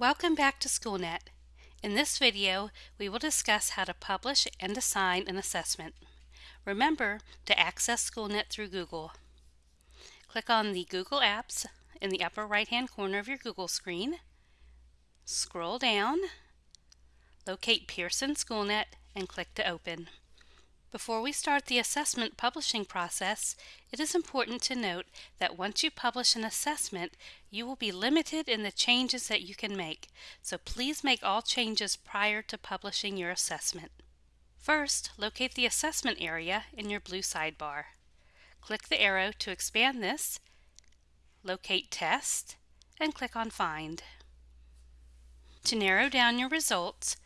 Welcome back to SchoolNet. In this video, we will discuss how to publish and assign an assessment. Remember to access SchoolNet through Google. Click on the Google Apps in the upper right-hand corner of your Google screen. Scroll down, locate Pearson SchoolNet, and click to open. Before we start the assessment publishing process, it is important to note that once you publish an assessment, you will be limited in the changes that you can make, so please make all changes prior to publishing your assessment. First, locate the assessment area in your blue sidebar. Click the arrow to expand this, locate Test, and click on Find. To narrow down your results,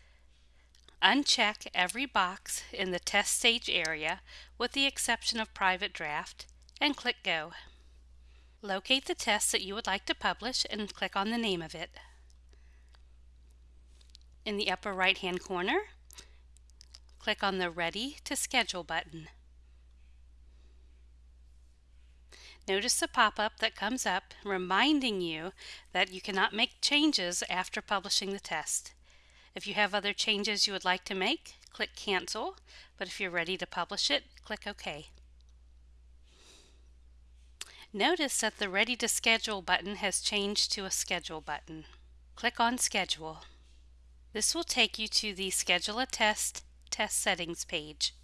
Uncheck every box in the test stage area with the exception of private draft and click Go. Locate the test that you would like to publish and click on the name of it. In the upper right hand corner, click on the Ready to Schedule button. Notice the pop-up that comes up reminding you that you cannot make changes after publishing the test. If you have other changes you would like to make, click Cancel, but if you're ready to publish it, click OK. Notice that the Ready to Schedule button has changed to a Schedule button. Click on Schedule. This will take you to the Schedule a Test Test Settings page.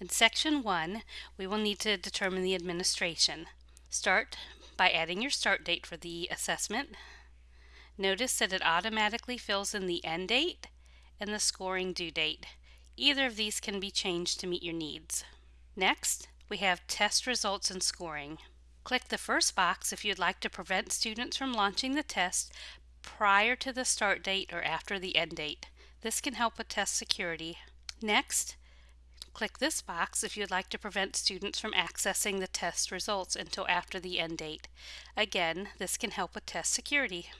In Section 1, we will need to determine the administration. Start by adding your start date for the assessment, Notice that it automatically fills in the end date and the scoring due date. Either of these can be changed to meet your needs. Next, we have test results and scoring. Click the first box if you'd like to prevent students from launching the test prior to the start date or after the end date. This can help with test security. Next, click this box if you'd like to prevent students from accessing the test results until after the end date. Again, this can help with test security.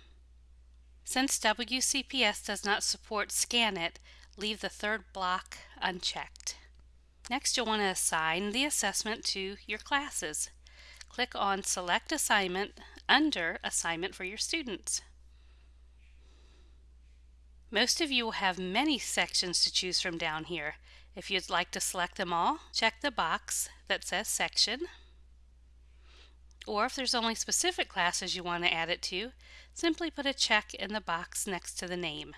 Since WCPS does not support ScanIt, leave the third block unchecked. Next, you'll want to assign the assessment to your classes. Click on Select Assignment under Assignment for your students. Most of you will have many sections to choose from down here. If you'd like to select them all, check the box that says Section. Or if there's only specific classes you want to add it to, simply put a check in the box next to the name.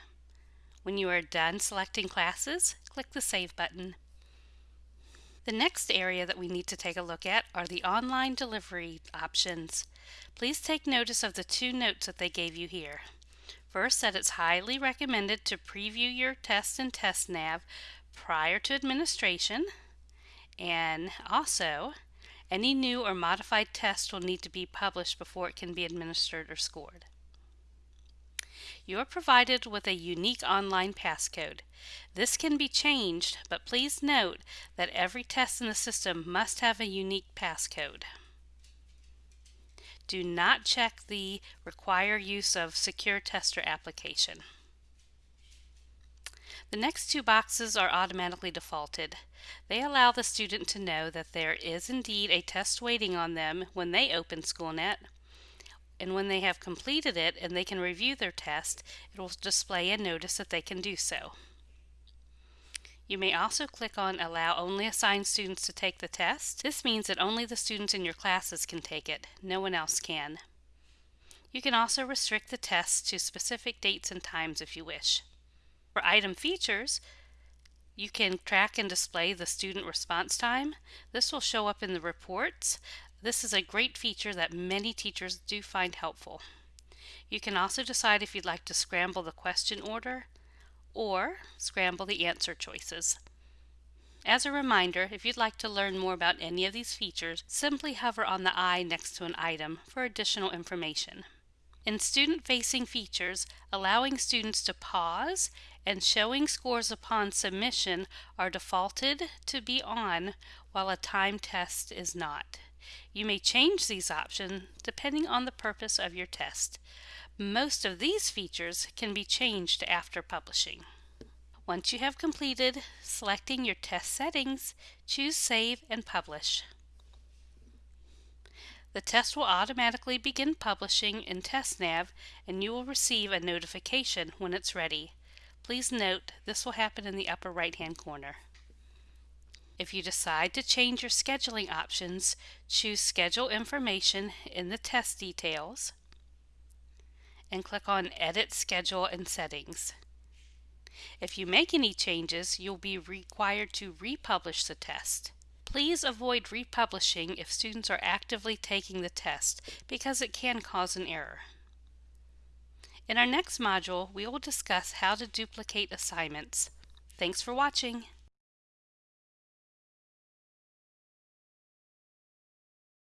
When you are done selecting classes, click the Save button. The next area that we need to take a look at are the online delivery options. Please take notice of the two notes that they gave you here. First, that it's highly recommended to preview your test and TestNav prior to administration, and also any new or modified test will need to be published before it can be administered or scored. You are provided with a unique online passcode. This can be changed, but please note that every test in the system must have a unique passcode. Do not check the require use of secure tester application. The next two boxes are automatically defaulted. They allow the student to know that there is indeed a test waiting on them when they open SchoolNet. And when they have completed it and they can review their test, it will display a notice that they can do so. You may also click on Allow only assigned students to take the test. This means that only the students in your classes can take it. No one else can. You can also restrict the test to specific dates and times if you wish. For item features, you can track and display the student response time. This will show up in the reports. This is a great feature that many teachers do find helpful. You can also decide if you'd like to scramble the question order or scramble the answer choices. As a reminder, if you'd like to learn more about any of these features, simply hover on the eye next to an item for additional information. In student-facing features, allowing students to pause and showing scores upon submission are defaulted to be on while a time test is not. You may change these options depending on the purpose of your test. Most of these features can be changed after publishing. Once you have completed selecting your test settings, choose Save and Publish. The test will automatically begin publishing in TestNav and you will receive a notification when it's ready. Please note this will happen in the upper right hand corner. If you decide to change your scheduling options, choose Schedule Information in the test details and click on Edit Schedule and Settings. If you make any changes, you'll be required to republish the test. Please avoid republishing if students are actively taking the test because it can cause an error. In our next module, we will discuss how to duplicate assignments. Thanks for watching.